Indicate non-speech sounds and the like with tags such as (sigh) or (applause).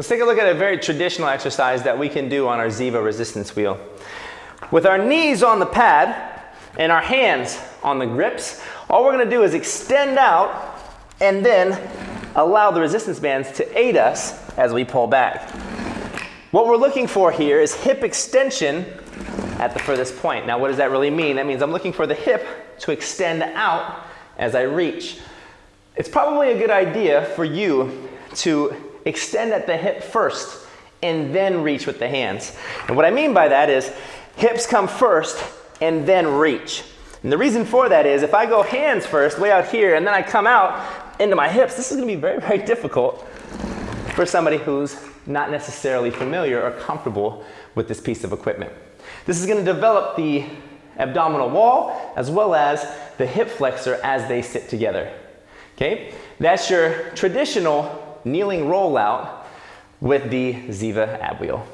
Let's take a look at a very traditional exercise that we can do on our Ziva resistance wheel. With our knees on the pad and our hands on the grips, all we're gonna do is extend out and then allow the resistance bands to aid us as we pull back. What we're looking for here is hip extension at the furthest point. Now what does that really mean? That means I'm looking for the hip to extend out as I reach. It's probably a good idea for you to extend at the hip first and then reach with the hands. And what I mean by that is hips come first and then reach. And the reason for that is if I go hands first, way out here, and then I come out into my hips, this is gonna be very, (laughs) very difficult for somebody who's not necessarily familiar or comfortable with this piece of equipment. This is gonna develop the abdominal wall as well as the hip flexor as they sit together. Okay, that's your traditional kneeling rollout with the Ziva ab wheel.